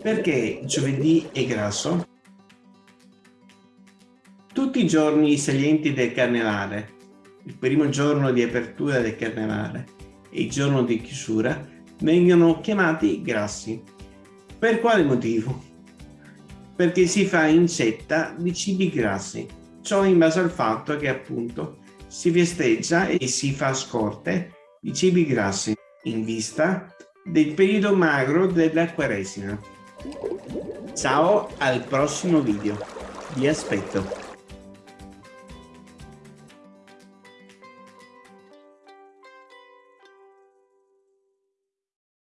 Perché giovedì è grasso? Tutti i giorni salienti del carnevale, il primo giorno di apertura del carnevale e il giorno di chiusura, vengono chiamati grassi. Per quale motivo? Perché si fa incetta di cibi grassi, ciò in base al fatto che appunto si festeggia e si fa scorte di cibi grassi in vista del periodo magro della Quaresima. Ciao al prossimo video, vi aspetto.